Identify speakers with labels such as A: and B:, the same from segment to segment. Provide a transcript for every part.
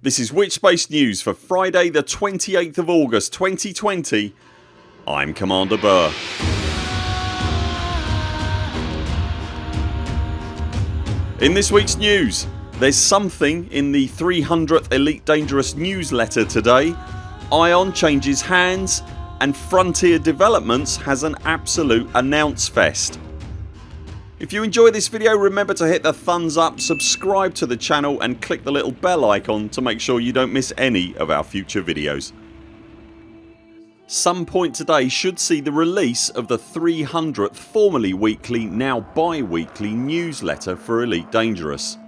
A: This is Witchspace News for Friday the 28th of August 2020 I'm Commander Burr. In this weeks news there's something in the 300th Elite Dangerous newsletter today, Ion changes hands and Frontier Developments has an absolute announce fest. If you enjoy this video remember to hit the thumbs up, subscribe to the channel and click the little bell icon to make sure you don't miss any of our future videos. Some point today should see the release of the 300th formerly weekly now bi-weekly newsletter for Elite Dangerous.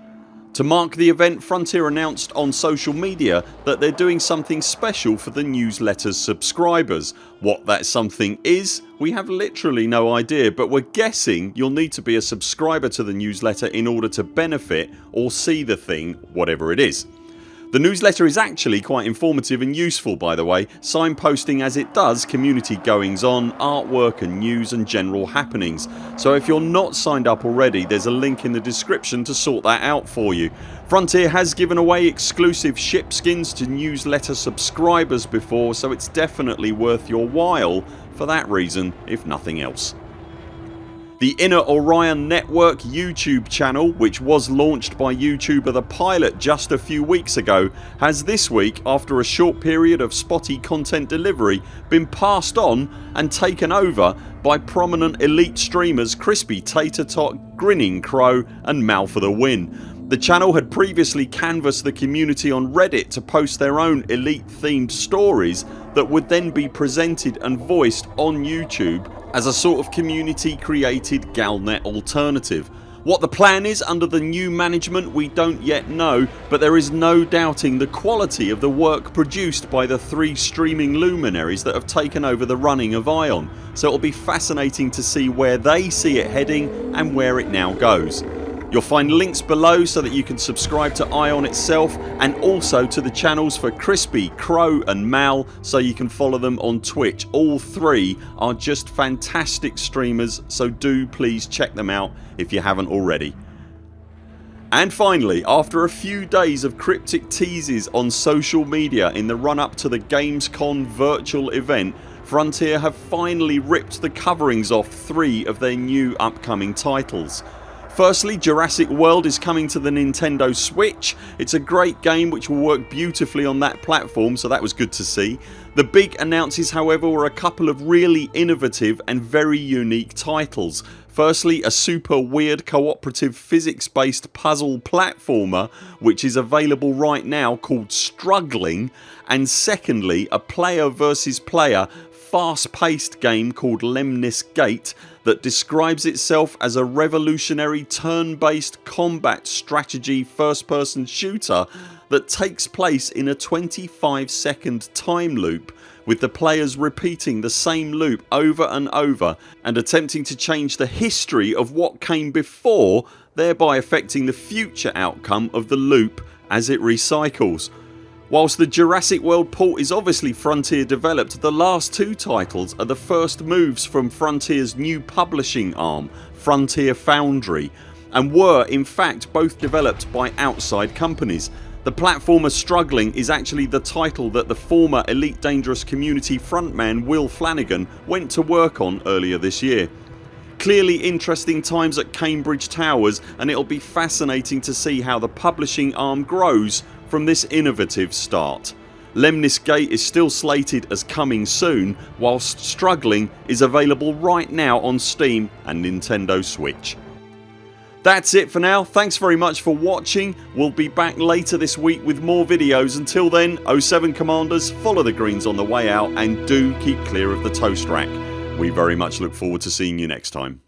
A: To mark the event Frontier announced on social media that they're doing something special for the newsletter's subscribers. What that something is we have literally no idea but we're guessing you'll need to be a subscriber to the newsletter in order to benefit or see the thing whatever it is. The newsletter is actually quite informative and useful by the way, signposting as it does community goings on, artwork and news and general happenings so if you're not signed up already there's a link in the description to sort that out for you. Frontier has given away exclusive ship skins to newsletter subscribers before so it's definitely worth your while for that reason if nothing else. The Inner Orion Network YouTube channel which was launched by YouTuber The Pilot just a few weeks ago has this week after a short period of spotty content delivery been passed on and taken over by prominent elite streamers Crispy Tater Tot, Grinning Crow and Mal for the win. The channel had previously canvassed the community on Reddit to post their own elite themed stories that would then be presented and voiced on YouTube as a sort of community created Galnet alternative. What the plan is under the new management we don't yet know but there is no doubting the quality of the work produced by the three streaming luminaries that have taken over the running of ION so it'll be fascinating to see where they see it heading and where it now goes. You'll find links below so that you can subscribe to ION itself and also to the channels for Crispy, Crow and Mal so you can follow them on Twitch. All three are just fantastic streamers so do please check them out if you haven't already. And finally after a few days of cryptic teases on social media in the run up to the Gamescom virtual event Frontier have finally ripped the coverings off three of their new upcoming titles. Firstly Jurassic World is coming to the Nintendo Switch. It's a great game which will work beautifully on that platform so that was good to see. The big announces however were a couple of really innovative and very unique titles. Firstly a super weird cooperative physics based puzzle platformer which is available right now called Struggling and secondly a player versus player fast paced game called Lemnis Gate that describes itself as a revolutionary turn based combat strategy first person shooter that takes place in a 25 second time loop with the players repeating the same loop over and over and attempting to change the history of what came before thereby affecting the future outcome of the loop as it recycles. Whilst the Jurassic World port is obviously Frontier developed the last two titles are the first moves from Frontiers new publishing arm Frontier Foundry and were in fact both developed by outside companies. The platformer Struggling is actually the title that the former Elite Dangerous community frontman Will Flanagan went to work on earlier this year. Clearly interesting times at Cambridge Towers and it'll be fascinating to see how the publishing arm grows from this innovative start. Lemnis Gate is still slated as coming soon whilst Struggling is available right now on Steam and Nintendo Switch. That's it for now. Thanks very much for watching. We'll be back later this week with more videos. Until then 0 7 CMDRs follow the greens on the way out and do keep clear of the toast rack. We very much look forward to seeing you next time.